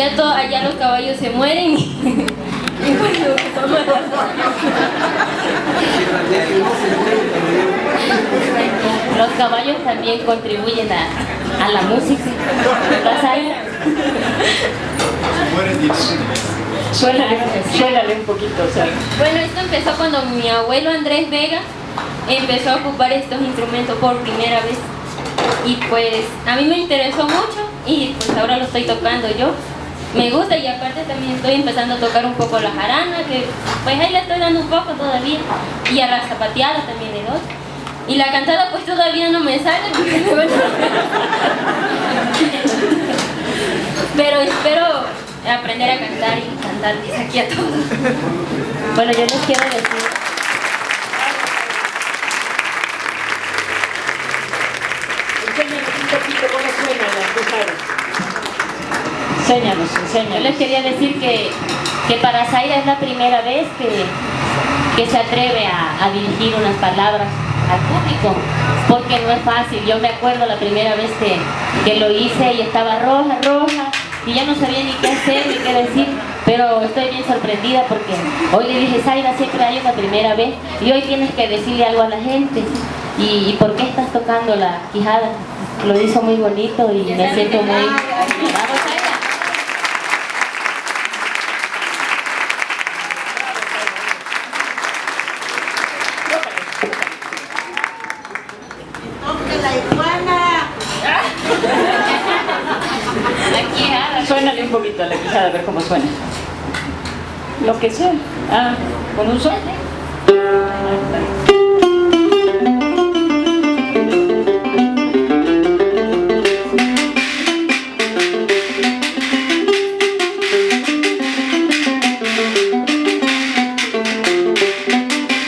allá, to, allá los caballos se mueren y, y bueno, toma Los caballos también contribuyen a, a la música. Suélale, suélale un poquito, o sea. Bueno, esto empezó cuando mi abuelo Andrés Vega empezó a ocupar estos instrumentos por primera vez. Y pues a mí me interesó mucho y pues ahora lo estoy tocando yo. Me gusta y aparte también estoy empezando a tocar un poco la jarana, que pues ahí le estoy dando un poco todavía. Y a la zapateada también le doy. Y la cantada pues todavía no me sale Pero espero aprender a cantar y cantarles aquí a todos. Bueno, yo les quiero decir... Un. Enséñanos, Yo enséñanos. les quería decir que, que para Zaira es la primera vez que, que se atreve a, a dirigir unas palabras al público, porque no es fácil. Yo me acuerdo la primera vez que, que lo hice y estaba roja, roja, y ya no sabía ni qué hacer ni qué decir, pero estoy bien sorprendida porque hoy le dije, Zaira, siempre hay una primera vez y hoy tienes que decirle algo a la gente. ¿Y, y por qué estás tocando la quijada? Lo hizo muy bonito y me siento muy... Suénale un poquito a la quijada, a ver cómo suena. Lo que sea. Ah, con un sol.